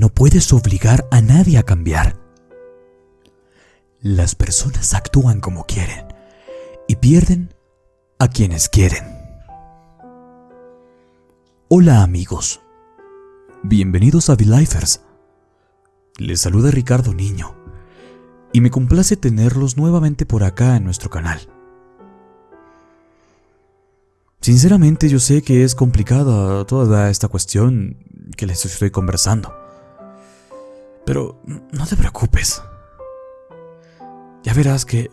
no puedes obligar a nadie a cambiar. Las personas actúan como quieren y pierden a quienes quieren. Hola amigos, bienvenidos a V-Lifers. Les saluda Ricardo Niño y me complace tenerlos nuevamente por acá en nuestro canal. Sinceramente yo sé que es complicada toda esta cuestión que les estoy conversando. Pero no te preocupes. Ya verás que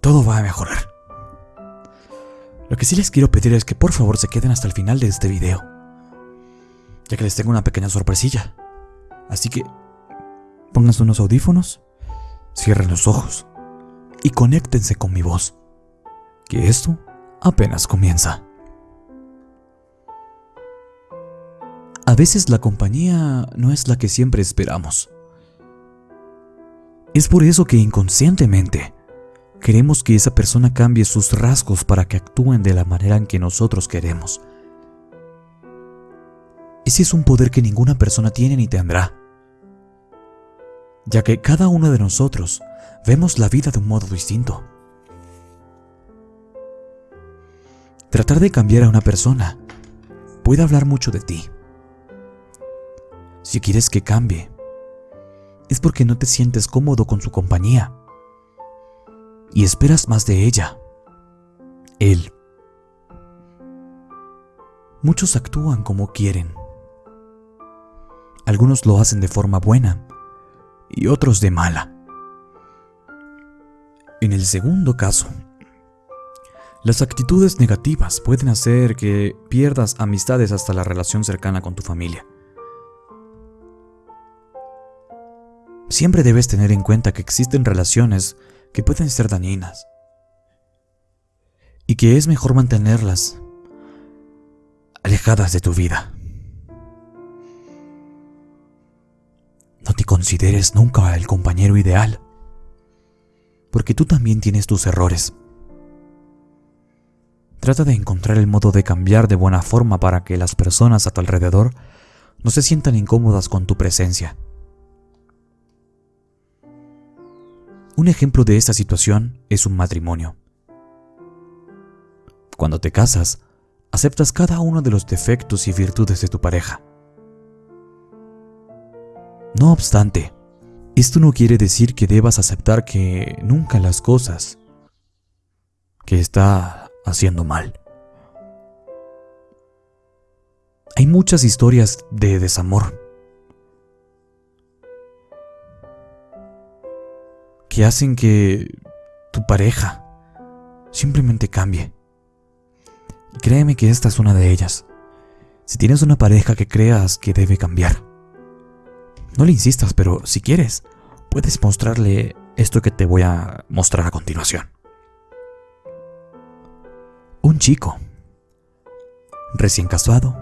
todo va a mejorar. Lo que sí les quiero pedir es que por favor se queden hasta el final de este video. Ya que les tengo una pequeña sorpresilla. Así que pónganse unos audífonos, cierren los ojos y conéctense con mi voz. Que esto apenas comienza. Veces la compañía no es la que siempre esperamos. Es por eso que inconscientemente queremos que esa persona cambie sus rasgos para que actúen de la manera en que nosotros queremos. Ese es un poder que ninguna persona tiene ni tendrá, ya que cada uno de nosotros vemos la vida de un modo distinto. Tratar de cambiar a una persona puede hablar mucho de ti. Si quieres que cambie, es porque no te sientes cómodo con su compañía y esperas más de ella, él. Muchos actúan como quieren. Algunos lo hacen de forma buena y otros de mala. En el segundo caso, las actitudes negativas pueden hacer que pierdas amistades hasta la relación cercana con tu familia. Siempre debes tener en cuenta que existen relaciones que pueden ser dañinas y que es mejor mantenerlas alejadas de tu vida. No te consideres nunca el compañero ideal, porque tú también tienes tus errores. Trata de encontrar el modo de cambiar de buena forma para que las personas a tu alrededor no se sientan incómodas con tu presencia. Un ejemplo de esta situación es un matrimonio. Cuando te casas, aceptas cada uno de los defectos y virtudes de tu pareja. No obstante, esto no quiere decir que debas aceptar que nunca las cosas que está haciendo mal. Hay muchas historias de desamor que hacen que tu pareja simplemente cambie. Y créeme que esta es una de ellas. Si tienes una pareja que creas que debe cambiar, no le insistas, pero si quieres, puedes mostrarle esto que te voy a mostrar a continuación. Un chico, recién casado,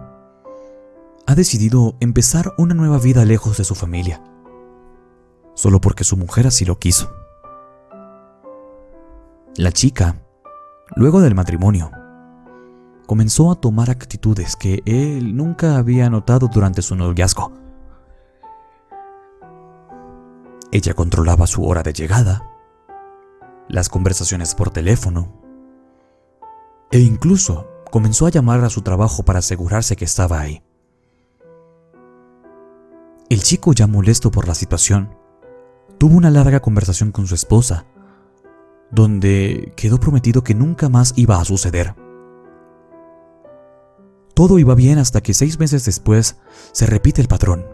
ha decidido empezar una nueva vida lejos de su familia, solo porque su mujer así lo quiso. La chica, luego del matrimonio, comenzó a tomar actitudes que él nunca había notado durante su noviazgo. Ella controlaba su hora de llegada, las conversaciones por teléfono, e incluso comenzó a llamar a su trabajo para asegurarse que estaba ahí. El chico, ya molesto por la situación, tuvo una larga conversación con su esposa, donde quedó prometido que nunca más iba a suceder. Todo iba bien hasta que seis meses después se repite el patrón.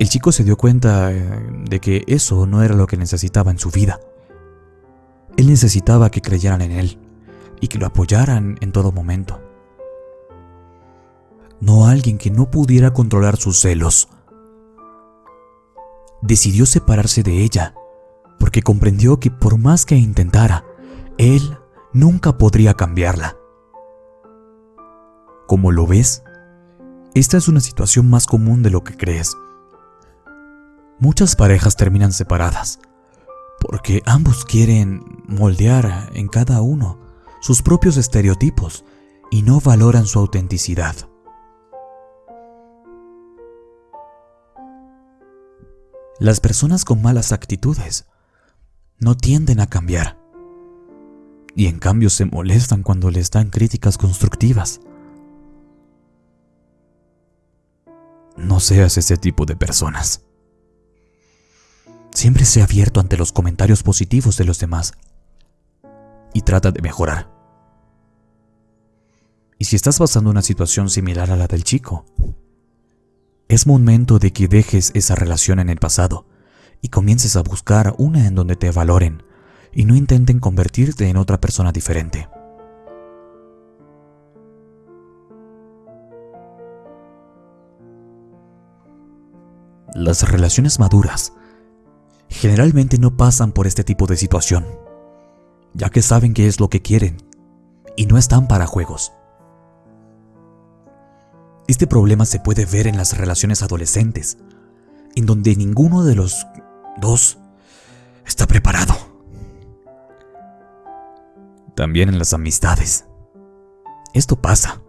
El chico se dio cuenta eh, de que eso no era lo que necesitaba en su vida. Él necesitaba que creyeran en él y que lo apoyaran en todo momento. No alguien que no pudiera controlar sus celos. Decidió separarse de ella porque comprendió que por más que intentara, él nunca podría cambiarla. Como lo ves, esta es una situación más común de lo que crees. Muchas parejas terminan separadas porque ambos quieren moldear en cada uno sus propios estereotipos y no valoran su autenticidad. Las personas con malas actitudes no tienden a cambiar y en cambio se molestan cuando les dan críticas constructivas. No seas ese tipo de personas. Siempre sé abierto ante los comentarios positivos de los demás y trata de mejorar. Y si estás pasando una situación similar a la del chico, es momento de que dejes esa relación en el pasado y comiences a buscar una en donde te valoren y no intenten convertirte en otra persona diferente. Las relaciones maduras generalmente no pasan por este tipo de situación, ya que saben qué es lo que quieren y no están para juegos. Este problema se puede ver en las relaciones adolescentes, en donde ninguno de los dos está preparado. También en las amistades. Esto pasa.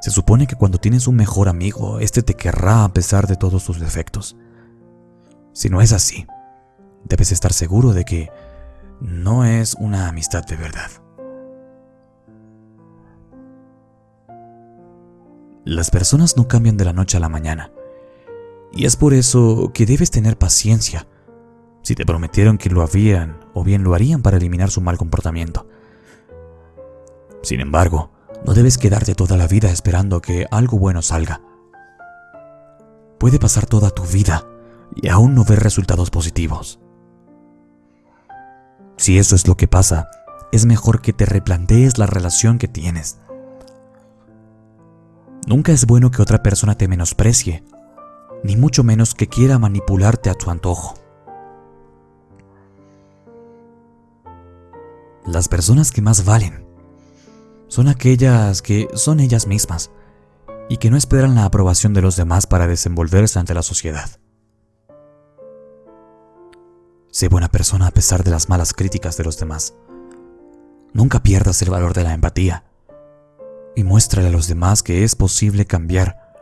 Se supone que cuando tienes un mejor amigo, este te querrá a pesar de todos tus defectos. Si no es así, debes estar seguro de que no es una amistad de verdad. Las personas no cambian de la noche a la mañana. Y es por eso que debes tener paciencia. Si te prometieron que lo habían o bien lo harían para eliminar su mal comportamiento. Sin embargo, no debes quedarte toda la vida esperando que algo bueno salga. Puede pasar toda tu vida y aún no ver resultados positivos. Si eso es lo que pasa, es mejor que te replantees la relación que tienes. Nunca es bueno que otra persona te menosprecie, ni mucho menos que quiera manipularte a tu antojo. Las personas que más valen son aquellas que son ellas mismas y que no esperan la aprobación de los demás para desenvolverse ante la sociedad. Sé buena persona a pesar de las malas críticas de los demás. Nunca pierdas el valor de la empatía y muéstrale a los demás que es posible cambiar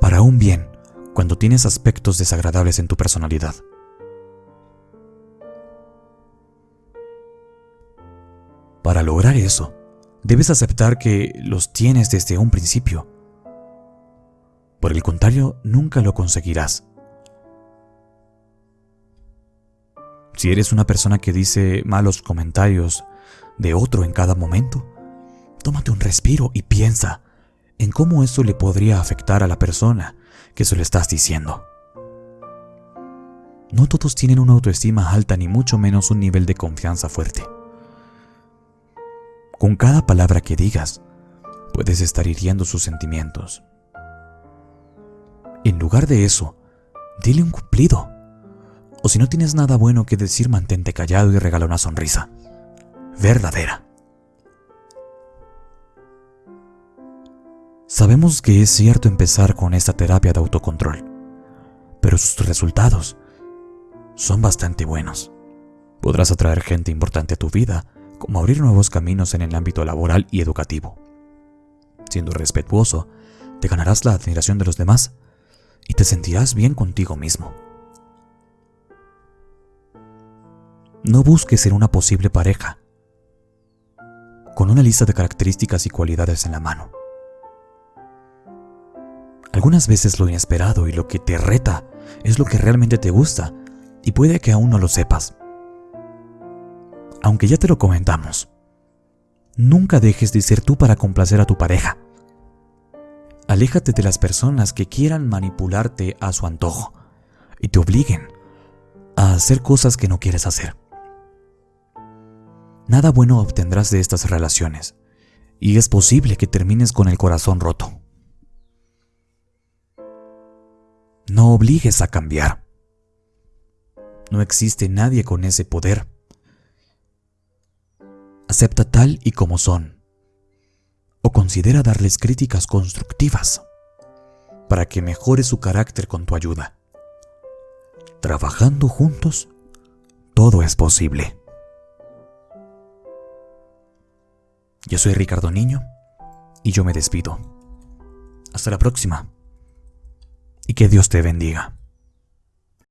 para un bien cuando tienes aspectos desagradables en tu personalidad. Para lograr eso, debes aceptar que los tienes desde un principio. Por el contrario, nunca lo conseguirás. Si eres una persona que dice malos comentarios de otro en cada momento, Tómate un respiro y piensa en cómo eso le podría afectar a la persona que se lo estás diciendo. No todos tienen una autoestima alta ni mucho menos un nivel de confianza fuerte. Con cada palabra que digas, puedes estar hiriendo sus sentimientos. En lugar de eso, dile un cumplido. O si no tienes nada bueno que decir, mantente callado y regala una sonrisa. Verdadera. Sabemos que es cierto empezar con esta terapia de autocontrol, pero sus resultados son bastante buenos. Podrás atraer gente importante a tu vida, como abrir nuevos caminos en el ámbito laboral y educativo. Siendo respetuoso, te ganarás la admiración de los demás y te sentirás bien contigo mismo. No busques ser una posible pareja con una lista de características y cualidades en la mano. Algunas veces lo inesperado y lo que te reta es lo que realmente te gusta y puede que aún no lo sepas. Aunque ya te lo comentamos, nunca dejes de ser tú para complacer a tu pareja. Aléjate de las personas que quieran manipularte a su antojo y te obliguen a hacer cosas que no quieres hacer. Nada bueno obtendrás de estas relaciones y es posible que termines con el corazón roto. No obligues a cambiar. No existe nadie con ese poder. Acepta tal y como son. O considera darles críticas constructivas para que mejore su carácter con tu ayuda. Trabajando juntos, todo es posible. Yo soy Ricardo Niño y yo me despido. Hasta la próxima y que Dios te bendiga.